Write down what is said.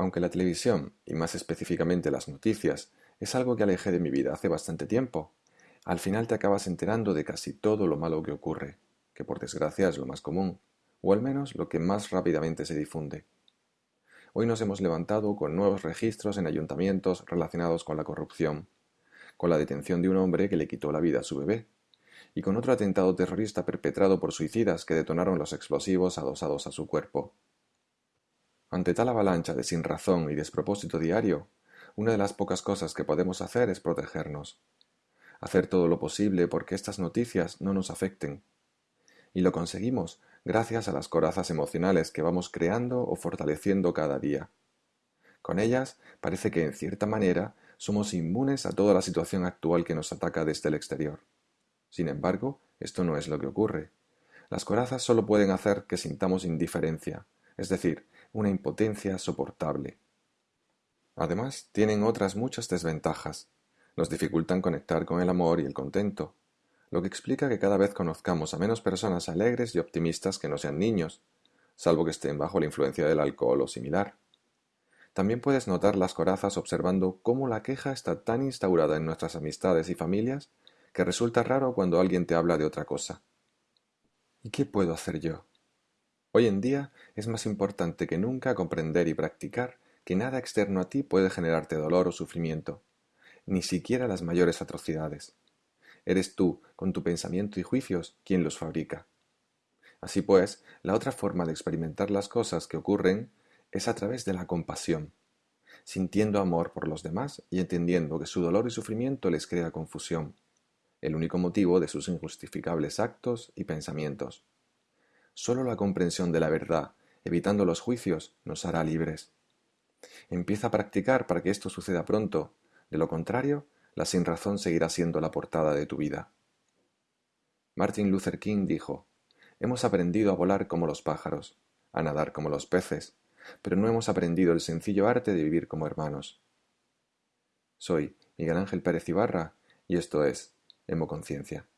Aunque la televisión, y más específicamente las noticias, es algo que alejé de mi vida hace bastante tiempo, al final te acabas enterando de casi todo lo malo que ocurre, que por desgracia es lo más común, o al menos lo que más rápidamente se difunde. Hoy nos hemos levantado con nuevos registros en ayuntamientos relacionados con la corrupción, con la detención de un hombre que le quitó la vida a su bebé, y con otro atentado terrorista perpetrado por suicidas que detonaron los explosivos adosados a su cuerpo. Ante tal avalancha de sinrazón y despropósito diario, una de las pocas cosas que podemos hacer es protegernos, hacer todo lo posible porque estas noticias no nos afecten. Y lo conseguimos gracias a las corazas emocionales que vamos creando o fortaleciendo cada día. Con ellas parece que en cierta manera somos inmunes a toda la situación actual que nos ataca desde el exterior. Sin embargo, esto no es lo que ocurre. Las corazas solo pueden hacer que sintamos indiferencia, es decir, una impotencia soportable. Además, tienen otras muchas desventajas. Nos dificultan conectar con el amor y el contento, lo que explica que cada vez conozcamos a menos personas alegres y optimistas que no sean niños, salvo que estén bajo la influencia del alcohol o similar. También puedes notar las corazas observando cómo la queja está tan instaurada en nuestras amistades y familias que resulta raro cuando alguien te habla de otra cosa. ¿Y qué puedo hacer yo? Hoy en día es más importante que nunca comprender y practicar que nada externo a ti puede generarte dolor o sufrimiento, ni siquiera las mayores atrocidades. Eres tú, con tu pensamiento y juicios, quien los fabrica. Así pues, la otra forma de experimentar las cosas que ocurren es a través de la compasión, sintiendo amor por los demás y entendiendo que su dolor y sufrimiento les crea confusión, el único motivo de sus injustificables actos y pensamientos. Sólo la comprensión de la verdad, evitando los juicios, nos hará libres. Empieza a practicar para que esto suceda pronto, de lo contrario, la sinrazón seguirá siendo la portada de tu vida. Martin Luther King dijo, Hemos aprendido a volar como los pájaros, a nadar como los peces, pero no hemos aprendido el sencillo arte de vivir como hermanos. Soy Miguel Ángel Pérez Ibarra y esto es Hemoconciencia.